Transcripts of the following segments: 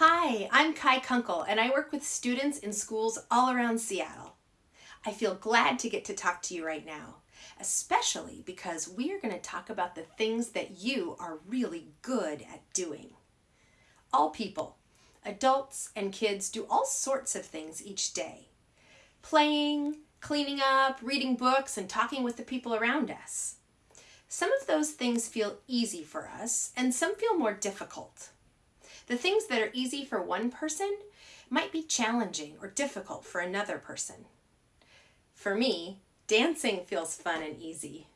Hi, I'm Kai Kunkel and I work with students in schools all around Seattle. I feel glad to get to talk to you right now, especially because we are going to talk about the things that you are really good at doing. All people, adults and kids do all sorts of things each day. Playing, cleaning up, reading books, and talking with the people around us. Some of those things feel easy for us and some feel more difficult. The things that are easy for one person might be challenging or difficult for another person. For me, dancing feels fun and easy.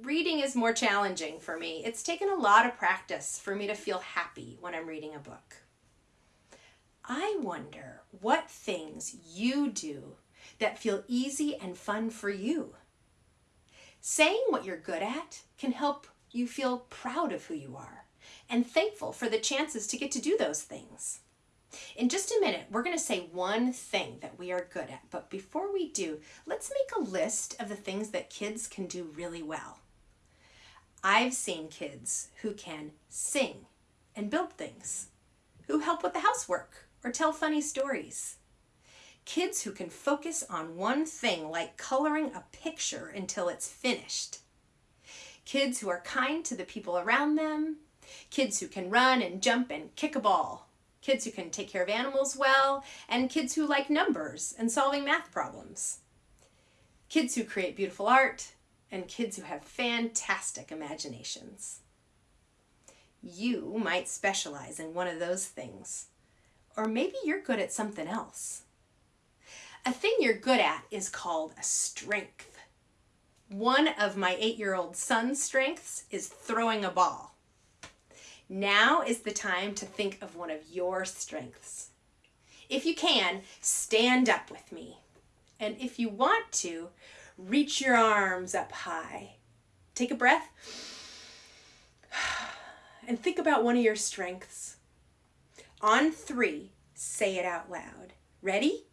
Reading is more challenging for me. It's taken a lot of practice for me to feel happy when I'm reading a book. I wonder what things you do that feel easy and fun for you. Saying what you're good at can help you feel proud of who you are and thankful for the chances to get to do those things. In just a minute, we're going to say one thing that we are good at, but before we do, let's make a list of the things that kids can do really well. I've seen kids who can sing and build things, who help with the housework or tell funny stories. Kids who can focus on one thing like coloring a picture until it's finished. Kids who are kind to the people around them kids who can run and jump and kick a ball, kids who can take care of animals well, and kids who like numbers and solving math problems, kids who create beautiful art, and kids who have fantastic imaginations. You might specialize in one of those things, or maybe you're good at something else. A thing you're good at is called a strength. One of my eight-year-old son's strengths is throwing a ball. Now is the time to think of one of your strengths. If you can, stand up with me. And if you want to, reach your arms up high. Take a breath and think about one of your strengths. On three, say it out loud. Ready?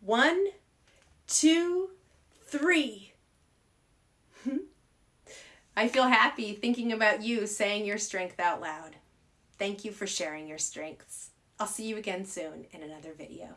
One, two, three. I feel happy thinking about you saying your strength out loud. Thank you for sharing your strengths. I'll see you again soon in another video.